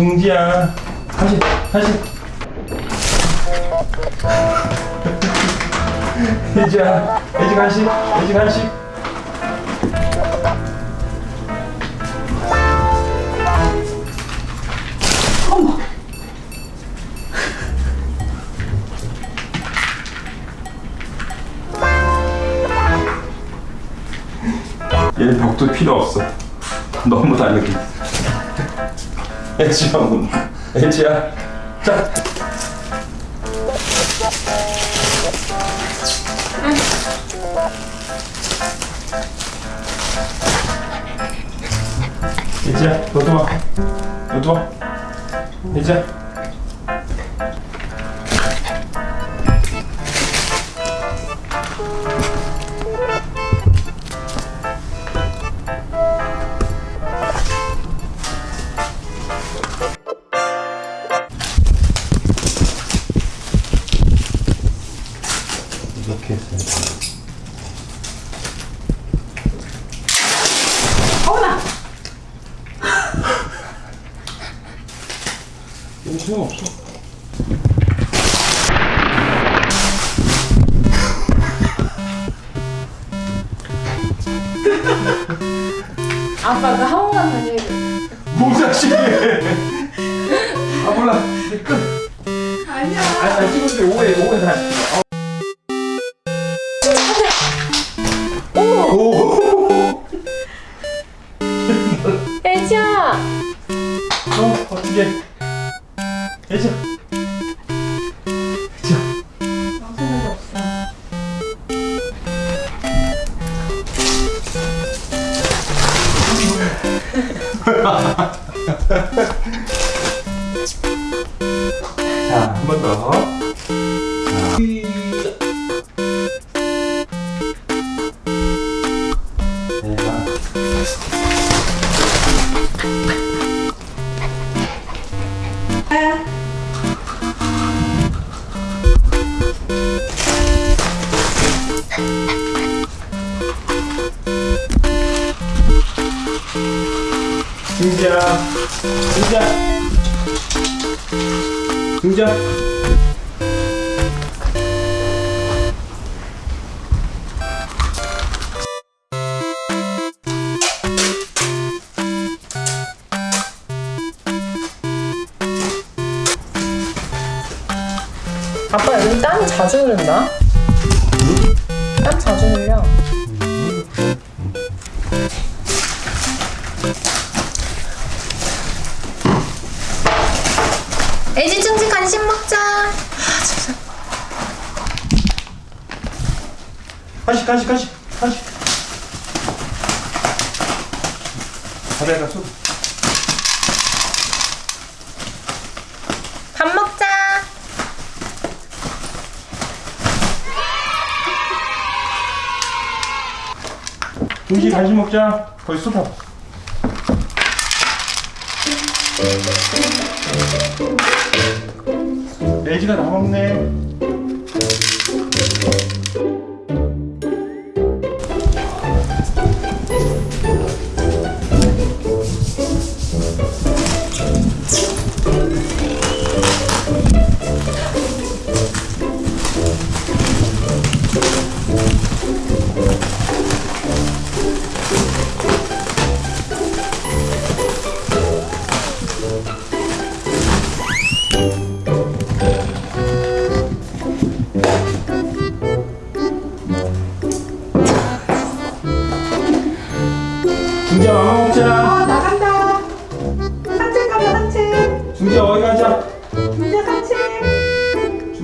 중지야. 다시 다시. 혜지야 혜지 간식 혜지 간식. 얘는 벽도 필요 없어. 너무 다르게 혜지야 문 혜지야. 자. 혜지야 너도 와. 너도 와. 혜지야 이렇게 했어요 이거 소용없어. 아빠 그 학원만 다니고 뭐자식이 아 몰라. 끝. 아니야. 아니 아니 찍었는데 오해 오해 다 어, 어떻게? 방송이 없어 자, 한 번 더. 승지야, 승지야, 승지야. 아빠 여기 땀 자주 흐른다 땀 자주 흘려 애지 충치 간식 먹자. 간식, 간식, 간식, 간식. 바다에다 쏟. 밥 먹자 중지 간식 먹자. 거기 쏟아. 애지가 다 먹네.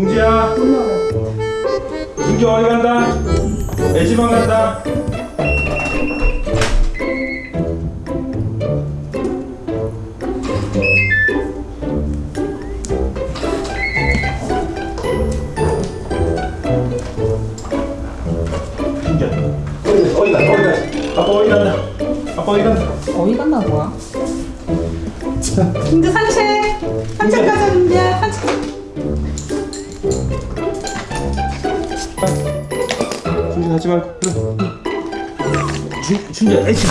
중지야. 중지 어디 간다. 애지방 간다. 아빠 어디 간다. 아빠 어디 간다. 뭐야? 이제 산책 산책 가자 이제 가지 말고. 그래. 중, 중지야 애지.